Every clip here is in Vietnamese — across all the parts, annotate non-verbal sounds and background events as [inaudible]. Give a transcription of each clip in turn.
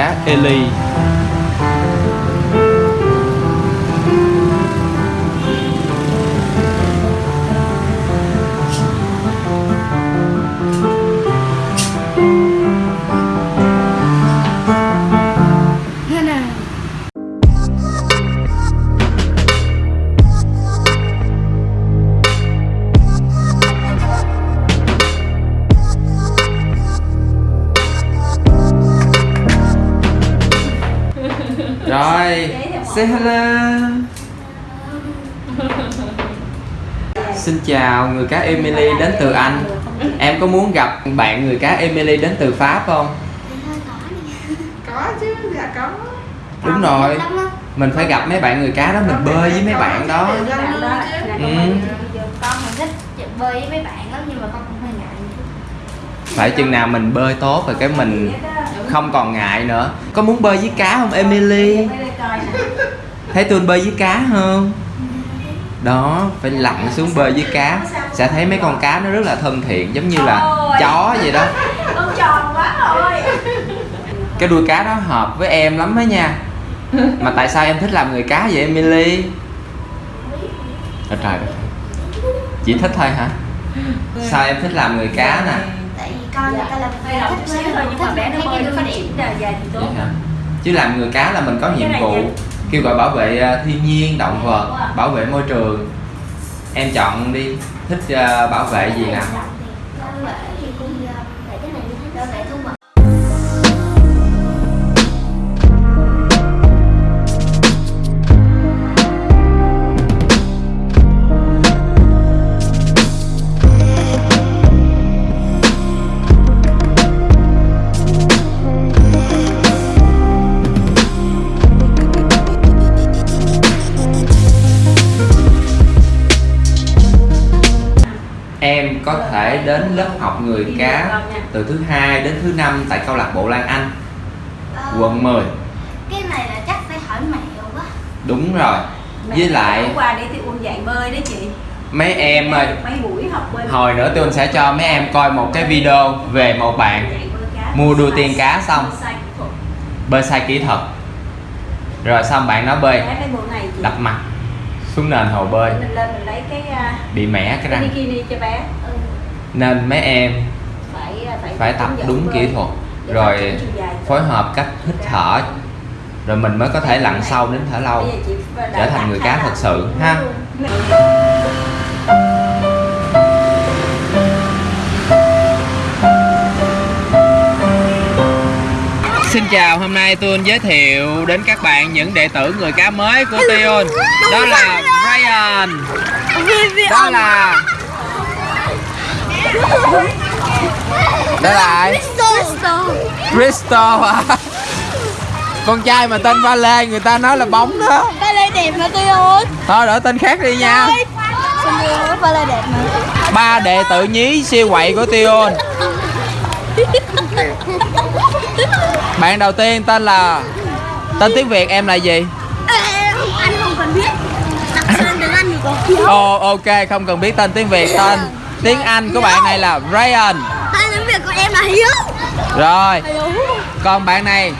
cá Eli say hello. Xin chào người cá Emily đến từ Anh. Em có muốn gặp bạn người cá Emily đến từ Pháp không? có chứ dạ có. Đúng rồi. Mình phải gặp mấy bạn người cá đó, mình bơi với mấy bạn đó. Ừ. con con mình thích bơi với mấy bạn lắm nhưng mà con cũng hơi ngại. Phải chừng nào mình bơi tốt rồi cái mình không còn ngại nữa. Có muốn bơi với cá không Emily? Thấy tôi bơi với cá không? Đó, phải lặn xuống bơi với cá Sẽ thấy mấy con cá nó rất là thân thiện Giống như là chó vậy đó con tròn quá rồi Cái đuôi cá đó hợp với em lắm đó nha Mà tại sao em thích làm người cá vậy Emily? Trời trời. Chỉ thích thôi hả? Sao em thích làm người cá nè? tại vì con người ta là Hơi động chút xíu thôi nhưng mà bé nó bơi nó phát triển là dài thì tốt Vậy hả? Chứ làm người cá là mình có nhiệm vụ Kêu gọi bảo vệ à, thiên nhiên, động vật, bảo vệ môi trường. Em chọn đi, thích à, bảo vệ gì nào? đến lớp học người cá từ thứ hai đến thứ năm tại câu lạc bộ Lan Anh ờ, quận 10 cái này là chắc phải hỏi mẹo quá. Đúng rồi. Mẹ với lại qua để tiêu dạy bơi đó chị. Mấy em ơi. Mấy buổi học bơi hồi nữa tôi sẽ cho mấy em coi một cái video về một bạn mua đua tiên cá xong. bơi sai kỹ thuật. Rồi xong bạn nó bơi. Đập mặt xuống nền hồ bơi. Bị mẻ cái răng. Nên mấy em phải à, phải, phải tập đúng kỹ thuật Rồi phối hợp cách hít thở. Rồi mình mới có thể lặn sâu đến thở lâu Trở thành người cá thật sự ha. Xin chào, hôm nay tôi giới thiệu đến các bạn những đệ tử người cá mới của Tion. Đó là Ryan. Đó là Đó là ai? Crystal. À Con trai mà tên Vale người ta nói là bóng đó. Ba lê đẹp mà tôi ơi? Thôi đổi tên khác đi nha. Ba lê đẹp mà Ba đệ tử nhí siêu quậy của Tion Bạn đầu tiên tên là Tên tiếng Việt em là gì? anh không cần biết. Đặt tên tiếng anh thì có Ồ ok không cần biết tên tiếng Việt Tên tiếng Anh của bạn này là Ryan. Tên tiếng việt của em là hiếu. Rồi Còn bạn này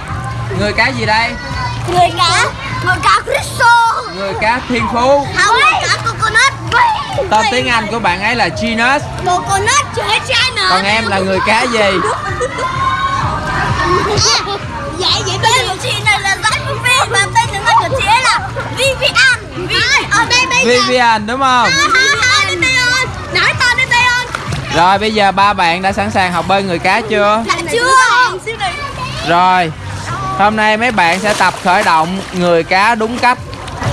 Người cá gì đây? người cá người cá crystal. Người cá thiên phú. Không người cá coconut Tên tiếng Anh của bạn ấy là Genus. Coconut trai nữa Còn em là người cá gì? dạ vậy tên của chị này là Josephine và tên tiếng anh của chị ấy là Vivian. Ở đây bây giờ. Vivian đúng không? Rồi bây giờ ba bạn đã sẵn sàng học bơi người cá chưa? dạ chưa. Rồi Hôm nay mấy bạn sẽ tập khởi động người cá đúng cách.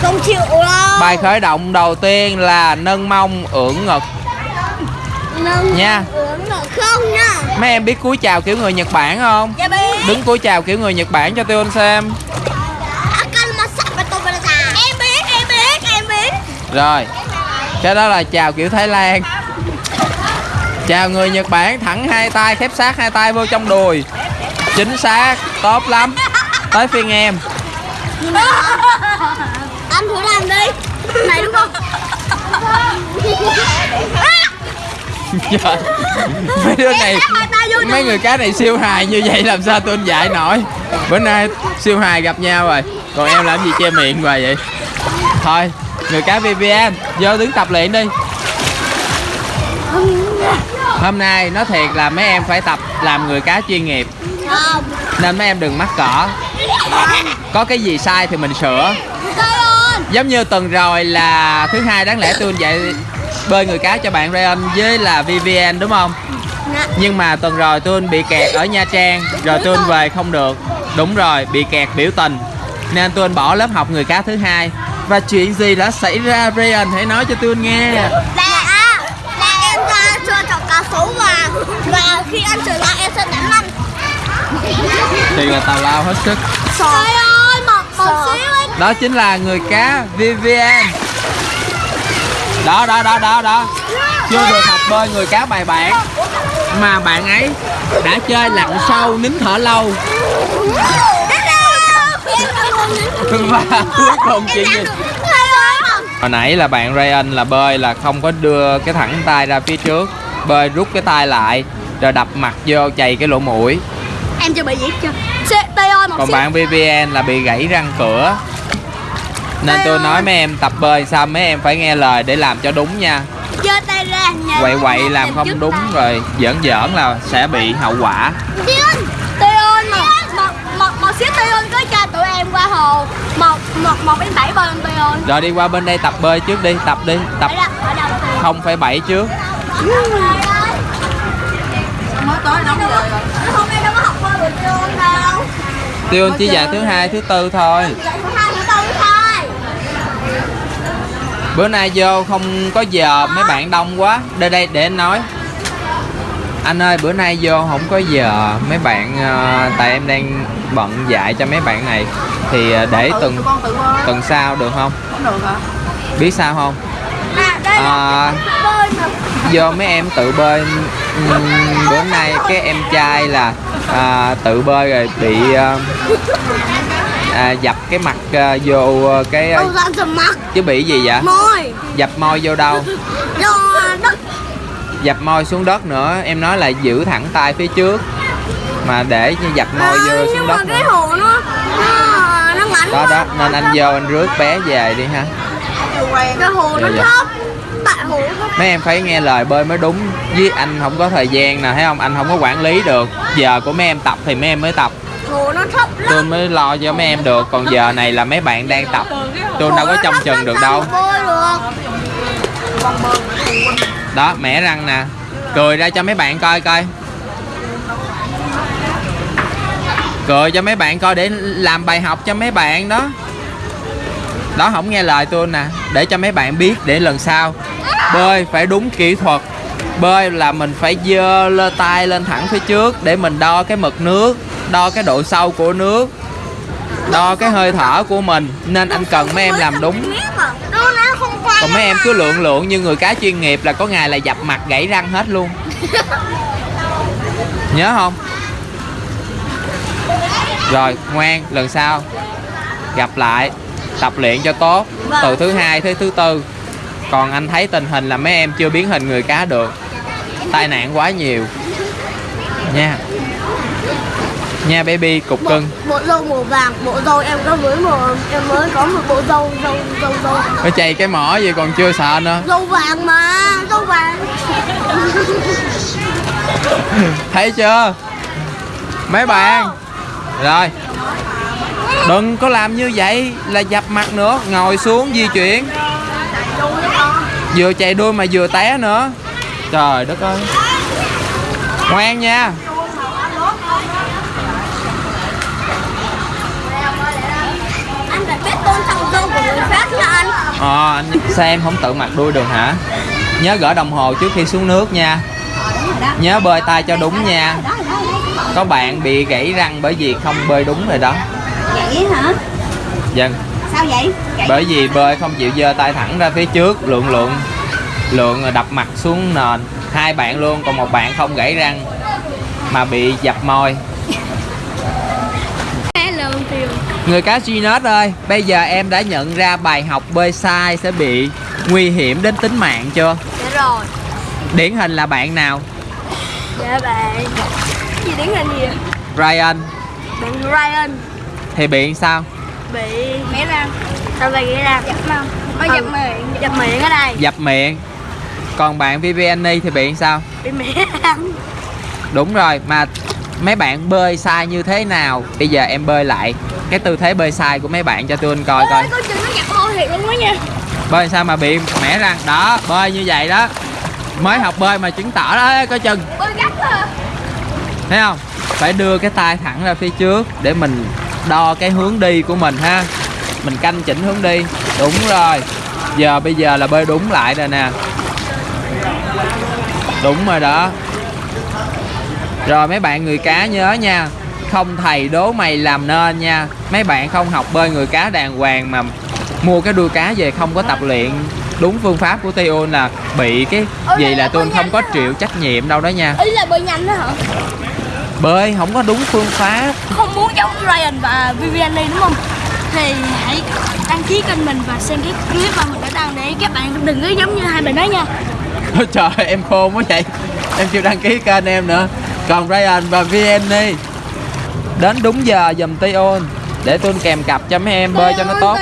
Không chịu đâu. Bài khởi động đầu tiên là nâng mông ưỡn ngực. Nâng Nha. ưỡn ngực. Không nha. Mấy em biết cúi chào kiểu người Nhật Bản không? dạ biết. Đứng cúi chào kiểu người Nhật Bản cho tôi xem em biết em biết em biết. Rồi Cái đó là chào kiểu Thái Lan Chào người Nhật Bản thẳng hai tay khép sát hai tay vô trong đùi. Chính xác Tốt lắm. Tới phiên em. Anh thử làm đi. Này đúng không? Trời. mấy đứa này mấy người cá này siêu hài như vậy làm sao tôi dạy nổi. Bữa nay siêu hài gặp nhau rồi. Còn em làm gì che miệng hoài vậy? Thôi người cá VVN vô đứng tập luyện đi hôm nay nói thiệt là mấy em phải tập làm người cá chuyên nghiệp. Không. Nên mấy em đừng mắc cỡ. Có cái gì sai thì mình sửa. Giống như tuần rồi là thứ hai đáng lẽ tôi dạy bơi người cá cho bạn Ryan với là VVN đúng không? Nè nhưng mà tuần rồi tôi bị kẹt ở Nha Trang rồi tôi về không được. Đúng rồi bị kẹt biểu tình. Nên tôi bỏ lớp học người cá thứ hai. Và chuyện gì đã xảy ra Ryan hãy nói cho tôi nghe Là à Là em ra cá sấu và Và khi ăn trở lại em sẽ đánh lăn. Thì là tào lao hết sức. Trời ơi Một, một xíu ấy. Đó chính là người cá VVN đó đó đó đó đó. Chưa được học bơi người cá bài bản. Mà bạn ấy đã chơi lặn sâu nín thở lâu. Và cuối cùng chuyện gì hồi nãy là bạn Ryan là bơi là không có đưa cái thẳng tay ra phía trước bơi rút cái tay lại rồi đập mặt vô chày cái lỗ mũi. Em chưa bị gì chưa ơi một còn xíu. bạn VVN là bị gãy răng cửa. Nên tôi nói mấy em tập bơi sao mấy em phải nghe lời để làm cho đúng nha. Giơ tay ra quậy quậy làm không đúng tay. rồi giỡn giỡn là sẽ bị hậu quả. Tiên Tây một, một, một, một xíu Tây ơi có cho tụi em qua hồ. Một, một, một đến bảy bơi Tây ơi. Rồi đi qua bên đây tập bơi trước đi tập đi tập không phải bảy trước mới tới đóng giờ rồi. Hôm nay đâu có học bơi buổi trưa đâu tiêu chỉ dạy thứ hai thứ tư thôi. Bữa nay vô không có giờ mấy bạn đông quá. Đây đây để anh nói. Anh ơi bữa nay vô không có giờ. Mấy bạn ờ, tại em đang bận dạy cho mấy bạn này. Thì ờ, để bơi tuần sau được không? Không được hả? Biết sao không? À đây À. do mấy em tự bơi. Bữa nay cái em trai là à, tự bơi rồi bị à, à, dập cái mặt à, vô cái ra từ mặt? chứ bị gì vậy? Môi. Dập môi vô đâu? [laughs] Do đất. Dập môi xuống đất nữa em nói là giữ thẳng tay phía trước mà để như dập môi vô À, xuống Nhưng mà đất cái nữa. hồ nó Nó, nó đó đó nên anh vô anh rước bé về đi ha. Cái hồ nó Dạ, dạ. thấp Tại hồ nó thấp mấy em phải nghe lời bơi mới đúng. Với anh không có thời gian nè thấy không? Anh không có quản lý được. Giờ của mấy em tập thì mấy em mới tập. Tôi mới lo cho mấy em được. Còn giờ này là mấy bạn đang tập. Tôi đâu có trông chừng được đâu. đó mẻ răng nè. Cười ra cho mấy bạn coi coi. Cười cho mấy bạn coi để làm bài học cho mấy bạn đó đó, không nghe lời tôi nè. Để cho mấy bạn biết để lần sau. Bơi phải đúng kỹ thuật. Bơi là mình phải dơ lơ tay lên thẳng phía trước để mình đo cái mực nước, đo cái độ sâu của nước, đo cái hơi thở của mình. Nên anh cần mấy em làm đúng. Còn mấy em cứ lượng lượng như người cá chuyên nghiệp là có ngày là dập mặt gãy răng hết luôn. Nhớ không? Rồi, ngoan, lần sau gặp lại tập luyện cho tốt từ thứ hai tới thứ tư. Còn anh thấy tình hình là mấy em chưa biến hình người cá được. Tai nạn quá nhiều. Nha. Nha baby cục bộ, cưng. bộ dâu màu vàng bộ dâu em có mới một em mới có một bộ dâu dâu dâu dâu nó chày cái mỏ gì còn chưa sợ nữa. Dâu vàng mà dâu vàng. [laughs] Thấy chưa? Mấy bạn? Rồi đừng có làm như vậy là dập mặt nữa ngồi xuống di chuyển. Vừa chạy đuôi mà vừa té nữa. Trời đất ơi. Ngoan nha. Anh phải biết tôn trọng dâu của người khác nha anh. Ờ anh sao em không tự mặc đuôi được hả? Nhớ gỡ đồng hồ trước khi xuống nước nha. Nhớ bơi tay cho đúng nha. Có bạn bị gãy răng bởi vì không bơi đúng rồi đó vậy hả? Vâng. Sao vậy? Vậy bởi vì bơi không chịu giơ tay thẳng ra phía trước lượng lượng lượng rồi đập mặt xuống nền. Hai bạn luôn còn một bạn không gãy răng mà bị dập môi. Người cá Ginot ơi bây giờ em đã nhận ra bài học bơi sai sẽ bị nguy hiểm đến tính mạng chưa? Dạ rồi. Điển hình là bạn nào? Dạ bạn. Gì điển hình gì Ryan. Bạn Ryan thì biện sao? Bị nghĩa răng? Sao vậy nghĩa răng? Dập không? Có dập miệng. Dập miệng ở đây. Dập miệng. Còn bạn Viviani thì biện sao? Bị miệng răng. Đúng rồi mà mấy bạn bơi sai như thế nào? Bây giờ em bơi lại. Cái tư thế bơi sai của mấy bạn cho tôi anh coi coi. Con chừng nó dập hôi thiệt luôn đó nha. Bơi sao mà bị mẻ răng? Đó bơi như vậy đó. Mới học bơi mà chứng tỏ đó coi chừng. Bơi gắt à. Thấy không? Phải đưa cái tay thẳng ra phía trước để mình đo cái hướng đi của mình ha. Mình canh chỉnh hướng đi. Đúng rồi. Giờ bây giờ là bơi đúng lại rồi nè. Đúng rồi đó. Rồi mấy bạn người cá nhớ nha. Không thầy đố mày làm nên nha. Mấy bạn không học bơi người cá đàng hoàng mà mua cái đuôi cá về không có tập luyện. Đúng phương pháp của Tio là bị cái gì là tôi không có chịu trách nhiệm đâu đó nha. Ý là bơi nhanh đó hả? Bơi không có đúng phương pháp. Không muốn giống Ryan và Viviani đúng không? Thì hãy đăng ký kênh mình và xem cái clip mà mình đã đăng để các bạn đừng có giống như hai bạn đó nha. Ôi [laughs] trời em khôn quá vậy. Em chưa đăng ký kênh em nữa. Còn Ryan và Vianney Đến đúng giờ dùm Tion Để tôi kèm cặp cho mấy em bơi cho nó tốt